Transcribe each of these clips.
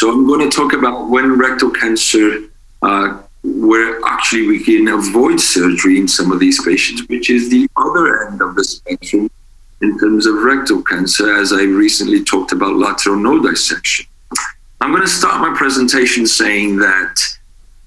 So I'm going to talk about when rectal cancer, uh, where actually we can avoid surgery in some of these patients, which is the other end of the spectrum in terms of rectal cancer, as I recently talked about lateral node dissection. I'm going to start my presentation saying that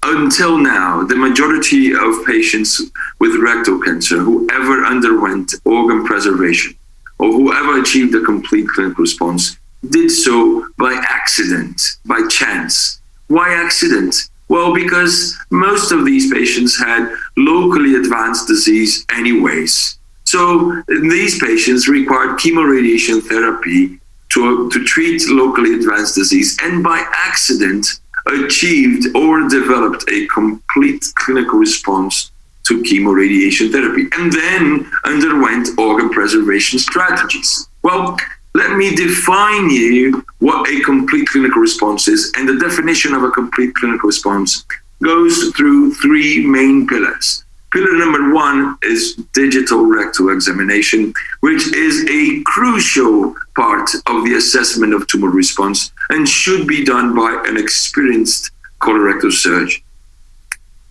until now, the majority of patients with rectal cancer who ever underwent organ preservation or whoever achieved a complete clinical response did so by accident, by chance. Why accident? Well, because most of these patients had locally advanced disease anyways. So these patients required chemoradiation therapy to, to treat locally advanced disease and by accident achieved or developed a complete clinical response to chemoradiation therapy and then underwent organ preservation strategies. Well, let me define you what a complete clinical response is. And the definition of a complete clinical response goes through three main pillars. Pillar number one is digital rectal examination, which is a crucial part of the assessment of tumor response and should be done by an experienced colorectal surgeon.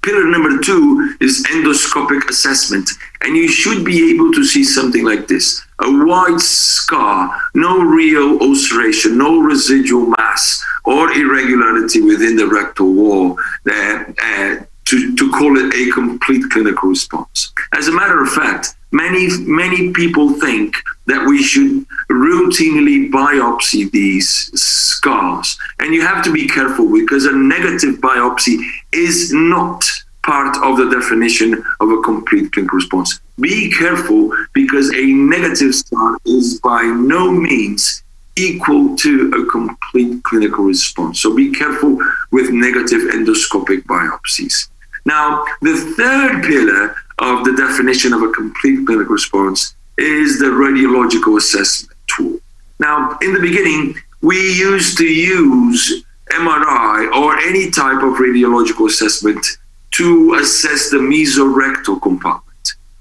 Pillar number two is endoscopic assessment. And you should be able to see something like this a white scar, no real ulceration, no residual mass or irregularity within the rectal wall. Uh, to, to call it a complete clinical response. As a matter of fact, many many people think that we should routinely biopsy these scars and you have to be careful because a negative biopsy is not part of the definition of a complete clinical response be careful because a negative scar is by no means equal to a complete clinical response so be careful with negative endoscopic biopsies now, the third pillar of the definition of a complete clinical response is the radiological assessment tool. Now, in the beginning, we used to use MRI or any type of radiological assessment to assess the mesorectal compartment.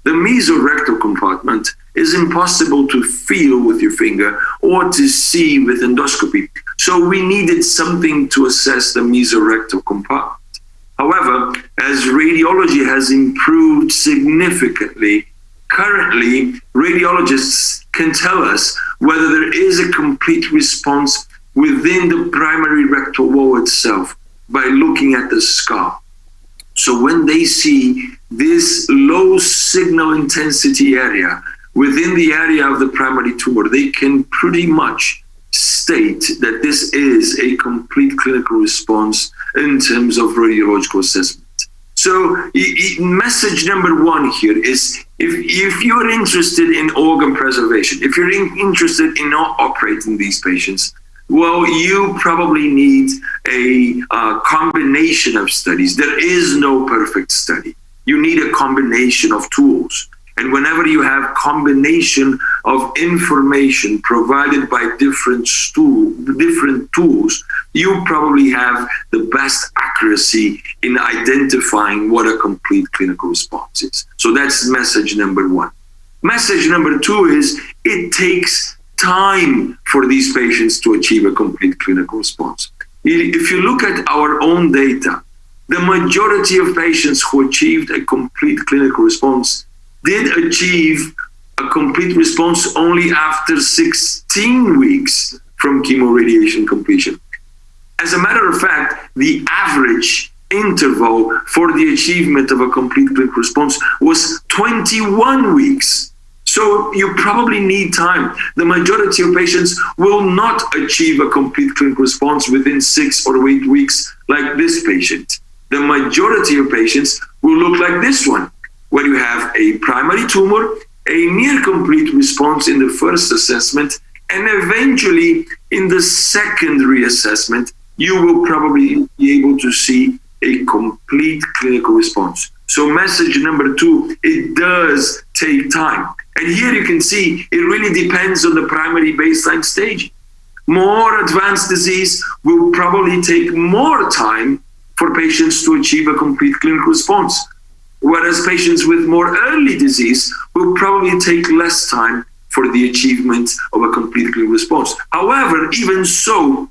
The mesorectal compartment is impossible to feel with your finger or to see with endoscopy. So we needed something to assess the mesorectal compartment. However, as radiology has improved significantly, currently radiologists can tell us whether there is a complete response within the primary rectal wall itself by looking at the scar. So when they see signal intensity area within the area of the primary tumor, they can pretty much state that this is a complete clinical response in terms of radiological assessment. So message number one here is if, if you're interested in organ preservation, if you're in, interested in not operating these patients, well, you probably need a uh, combination of studies. There is no perfect study. You need a combination of tools. And whenever you have combination of information provided by different stool, different tools, you probably have the best accuracy in identifying what a complete clinical response is. So that's message number one. Message number two is it takes time for these patients to achieve a complete clinical response. If you look at our own data, the majority of patients who achieved a complete clinical response did achieve a complete response only after 16 weeks from chemoradiation completion. As a matter of fact, the average interval for the achievement of a complete clinical response was 21 weeks. So you probably need time. The majority of patients will not achieve a complete clinical response within six or eight weeks like this patient. The majority of patients will look like this one where you have a primary tumor, a near complete response in the first assessment, and eventually in the secondary assessment, you will probably be able to see a complete clinical response. So message number two, it does take time. And here you can see it really depends on the primary baseline stage. More advanced disease will probably take more time for patients to achieve a complete clinical response whereas patients with more early disease will probably take less time for the achievement of a complete clinical response. However, even so,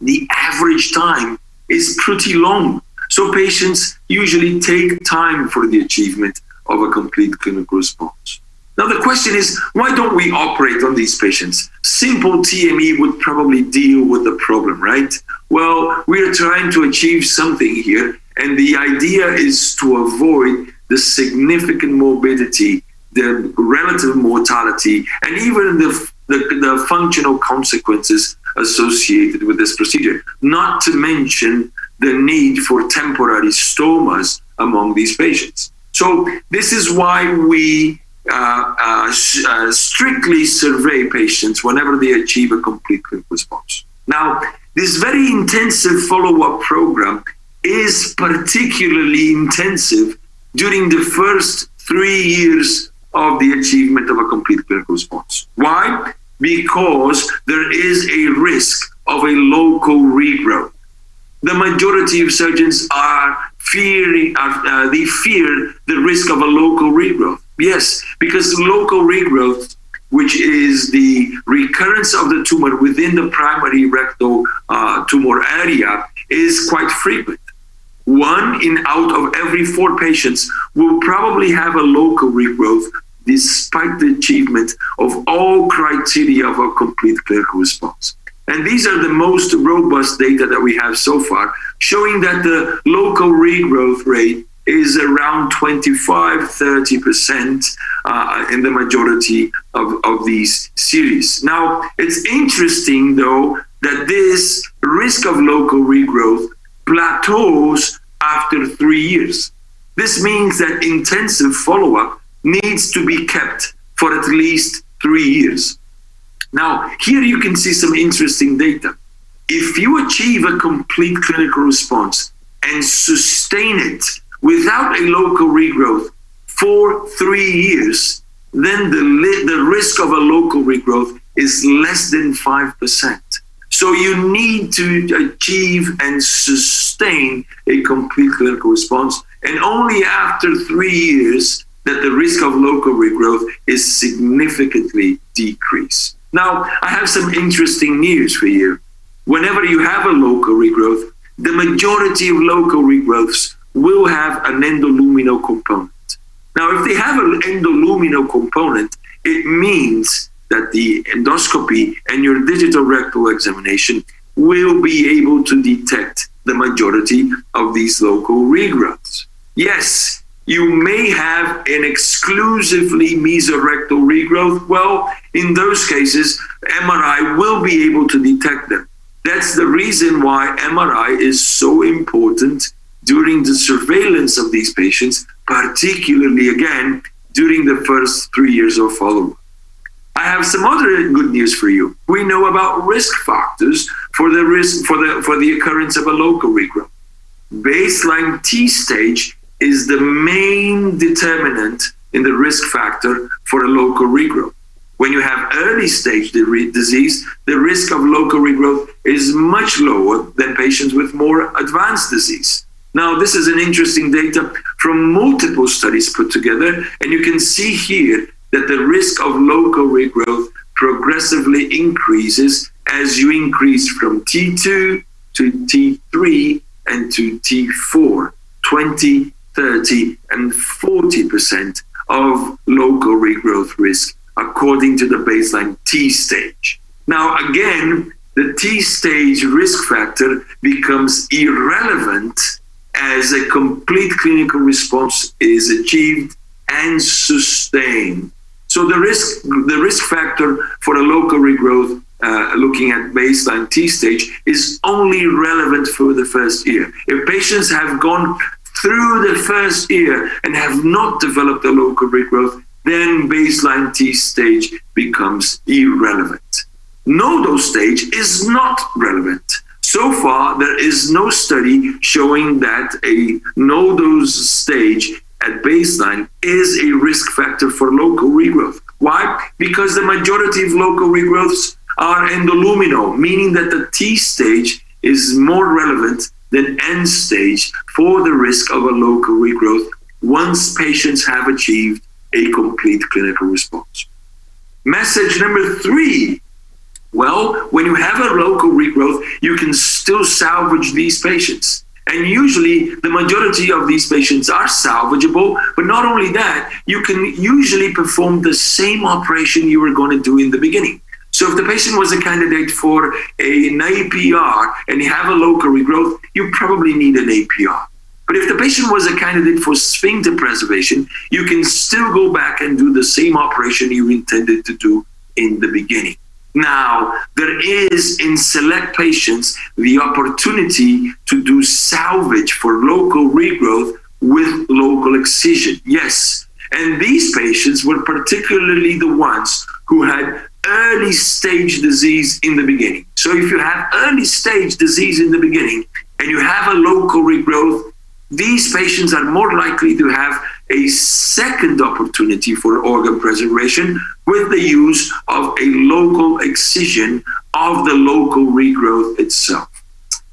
the average time is pretty long. So patients usually take time for the achievement of a complete clinical response. Now the question is, why don't we operate on these patients? Simple TME would probably deal with the problem, right? Well, we are trying to achieve something here, and the idea is to avoid the significant morbidity, the relative mortality, and even the, the, the functional consequences associated with this procedure, not to mention the need for temporary stomas among these patients. So this is why we Uh, uh, uh, strictly survey patients whenever they achieve a complete clinical response. Now, this very intensive follow-up program is particularly intensive during the first three years of the achievement of a complete clinical response. Why? Because there is a risk of a local regrowth. The majority of surgeons are fearing, uh, they fear the risk of a local regrowth. Yes, because local regrowth, which is the recurrence of the tumor within the primary rectal uh, tumor area, is quite frequent. One in out of every four patients will probably have a local regrowth despite the achievement of all criteria of a complete clinical response. And these are the most robust data that we have so far, showing that the local regrowth rate is around 25, 30% uh, in the majority of, of these series. Now, it's interesting though that this risk of local regrowth plateaus after three years. This means that intensive follow-up needs to be kept for at least three years. Now, here you can see some interesting data. If you achieve a complete clinical response and sustain it without a local regrowth for three years, then the, the risk of a local regrowth is less than 5%. So you need to achieve and sustain a complete clinical response. And only after three years that the risk of local regrowth is significantly decreased. Now, I have some interesting news for you. Whenever you have a local regrowth, the majority of local regrowths will have an endoluminal component. Now, if they have an endoluminal component, it means that the endoscopy and your digital rectal examination will be able to detect the majority of these local regrowths. Yes, you may have an exclusively mesorectal regrowth. Well, in those cases, MRI will be able to detect them. That's the reason why MRI is so important during the surveillance of these patients, particularly again during the first three years of follow-up. I have some other good news for you. We know about risk factors for the risk for the for the occurrence of a local regrowth. Baseline T stage is the main determinant in the risk factor for a local regrowth. When you have early stage disease, the risk of local regrowth is much lower than patients with more advanced disease. Now, this is an interesting data from multiple studies put together, and you can see here that the risk of local regrowth progressively increases as you increase from T2 to T3 and to T4, 20, 30, and 40% of local regrowth risk according to the baseline T stage. Now, again, the T stage risk factor becomes irrelevant as a complete clinical response is achieved and sustained. So the risk, the risk factor for a local regrowth, uh, looking at baseline T stage, is only relevant for the first year. If patients have gone through the first year and have not developed a local regrowth, then baseline T stage becomes irrelevant. Nodal stage is not relevant. So far, there is no study showing that a nodal stage at baseline is a risk factor for local regrowth. Why? Because the majority of local regrowths are endoluminal, meaning that the T stage is more relevant than N stage for the risk of a local regrowth once patients have achieved a complete clinical response. Message number three Well, when you have a local regrowth, you can still salvage these patients. And usually, the majority of these patients are salvageable. But not only that, you can usually perform the same operation you were going to do in the beginning. So, if the patient was a candidate for an APR and you have a local regrowth, you probably need an APR. But if the patient was a candidate for sphincter preservation, you can still go back and do the same operation you intended to do in the beginning. Now, there is in select patients the opportunity to do salvage for local regrowth with local excision. Yes. And these patients were particularly the ones who had early stage disease in the beginning. So, if you have early stage disease in the beginning and you have a local regrowth, these patients are more likely to have a second opportunity for organ preservation with the use of a local excision of the local regrowth itself.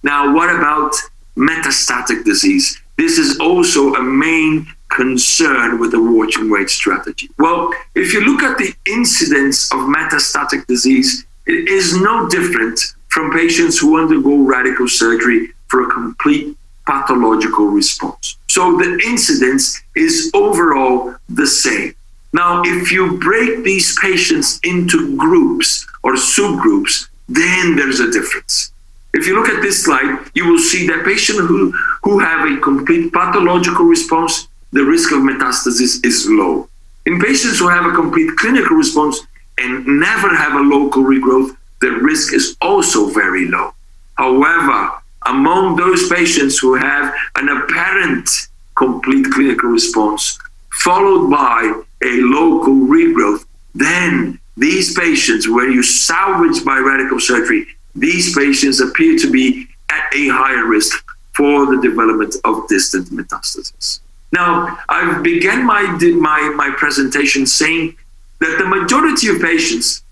Now, what about metastatic disease? This is also a main concern with the watch and wait strategy. Well, if you look at the incidence of metastatic disease, it is no different from patients who undergo radical surgery for a complete pathological response. So the incidence is overall the same. Now, if you break these patients into groups or subgroups, then there's a difference. If you look at this slide, you will see that patients who, who have a complete pathological response, the risk of metastasis is low. In patients who have a complete clinical response and never have a local regrowth, the risk is also very low. However, among those patients who have an apparent complete clinical response, followed by a local regrowth, then these patients, where you salvage by radical surgery, these patients appear to be at a higher risk for the development of distant metastasis. Now, I began my, my, my presentation saying that the majority of patients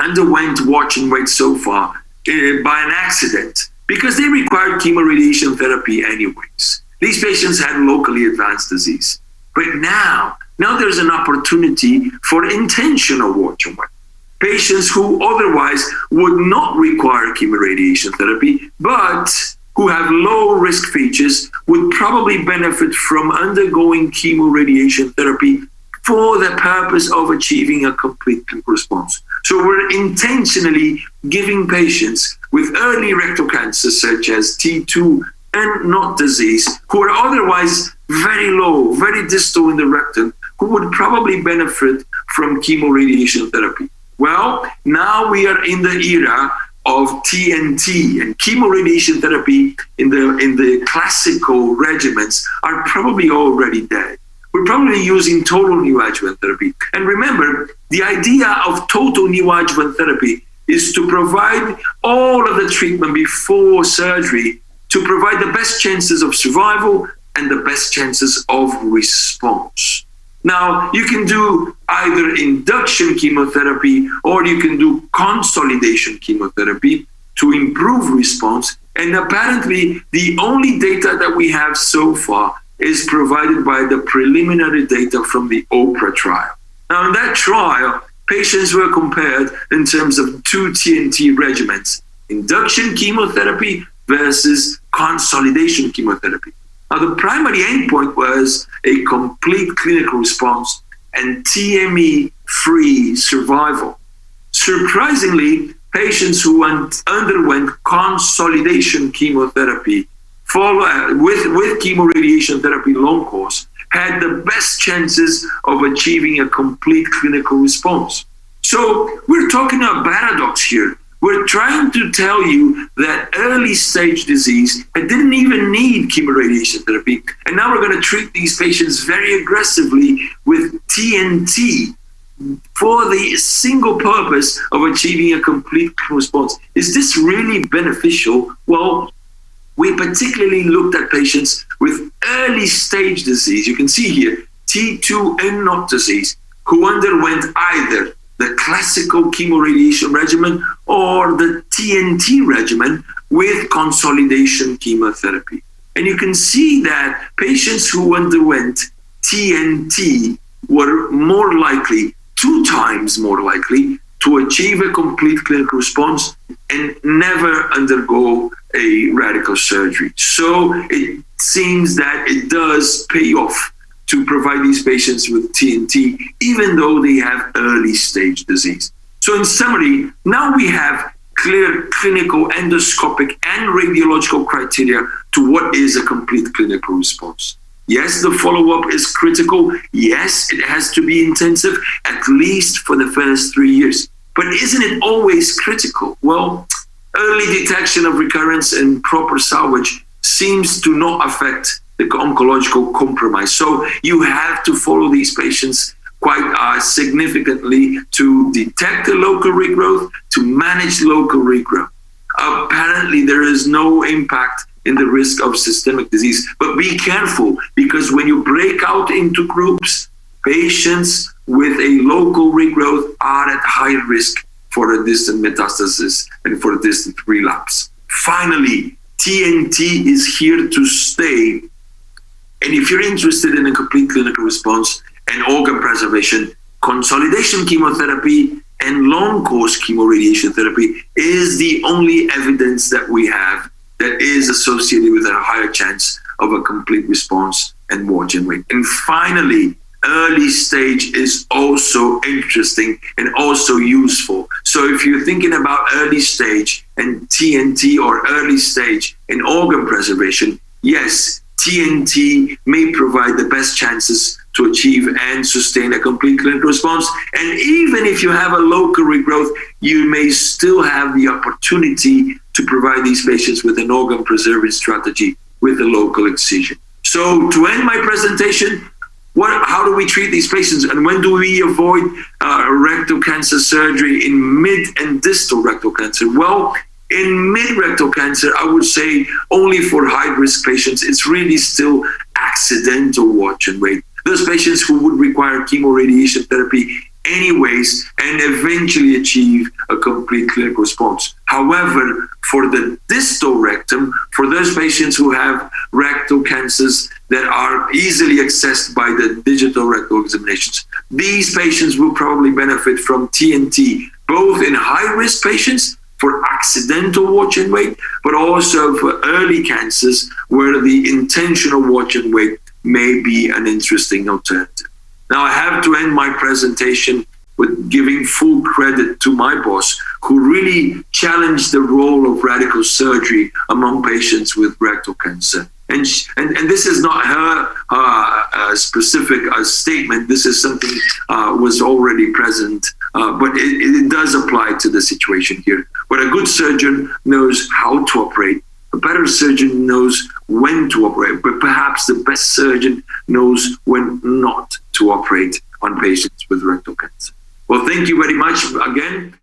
underwent watch and wait so far uh, by an accident because they required chemoradiation therapy anyways. These patients had locally advanced disease. But now, now there's an opportunity for intentional wait. Patients who otherwise would not require chemoradiation therapy, but who have low risk features would probably benefit from undergoing chemoradiation therapy for the purpose of achieving a complete response. So we're intentionally giving patients with early rectal cancer, such as T2 and N0 disease, who are otherwise very low, very distal in the rectum, who would probably benefit from chemoradiation therapy. Well, now we are in the era of TNT and chemoradiation therapy in the in the classical regimens are probably already dead we're probably using total neoadjuvant therapy. And remember, the idea of total neoadjuvant therapy is to provide all of the treatment before surgery to provide the best chances of survival and the best chances of response. Now, you can do either induction chemotherapy or you can do consolidation chemotherapy to improve response. And apparently, the only data that we have so far is provided by the preliminary data from the OPRA trial. Now, in that trial, patients were compared in terms of two TNT regimens induction chemotherapy versus consolidation chemotherapy. Now, the primary endpoint was a complete clinical response and TME free survival. Surprisingly, patients who underwent consolidation chemotherapy follow uh, with with chemoradiation therapy long course had the best chances of achieving a complete clinical response. So we're talking a paradox here. We're trying to tell you that early stage disease didn't even need chemoradiation therapy. And now we're going to treat these patients very aggressively with TNT for the single purpose of achieving a complete response. Is this really beneficial? Well, we particularly looked at patients with early stage disease. You can see here T2 and N0 disease who underwent either the classical chemoradiation regimen or the TNT regimen with consolidation chemotherapy. And you can see that patients who underwent TNT were more likely, two times more likely, to achieve a complete clinical response and never undergo a radical surgery. So it seems that it does pay off to provide these patients with TNT, even though they have early stage disease. So, in summary, now we have clear clinical, endoscopic, and radiological criteria to what is a complete clinical response. Yes, the follow up is critical. Yes, it has to be intensive, at least for the first three years. But isn't it always critical? Well, early detection of recurrence and proper salvage seems to not affect the oncological compromise. So you have to follow these patients quite uh, significantly to detect the local regrowth, to manage local regrowth. Apparently, there is no impact in the risk of systemic disease. But be careful because when you break out into groups, patients with a local regrowth are at high risk for a distant metastasis and for a distant relapse. Finally, TNT is here to stay. And if you're interested in a complete clinical response and organ preservation, consolidation chemotherapy and long course chemoradiation therapy is the only evidence that we have that is associated with a higher chance of a complete response and and wait. And finally, early stage is also interesting and also useful. So if you're thinking about early stage and TNT or early stage in organ preservation, yes, TNT may provide the best chances to achieve and sustain a complete clinical response. And even if you have a local regrowth, you may still have the opportunity to provide these patients with an organ preserving strategy with a local excision. So to end my presentation, what, how do we treat these patients and when do we avoid uh, rectal cancer surgery in mid and distal rectal cancer? Well, in mid rectal cancer, I would say only for high risk patients, it's really still accidental watch and wait. Those patients who would require chemoradiation therapy anyways and eventually achieve a complete clinical response. However, for the distal rectum, for those patients who have rectal cancers that are easily accessed by the digital rectal examinations, these patients will probably benefit from TNT, both in high risk patients for accidental watch and wait, but also for early cancers where the intentional watch and wait may be an interesting alternative. Now, I have to end my presentation with giving full credit to my boss, who really challenged the role of radical surgery among patients with rectal cancer. And, and, and this is not her uh, uh, specific uh, statement. This is something uh, was already present, uh, but it, it does apply to the situation here. But a good surgeon knows how to operate. A better surgeon knows when to operate, but perhaps the best surgeon knows when not to operate on patients with rectal cancer. Well, thank you very much again.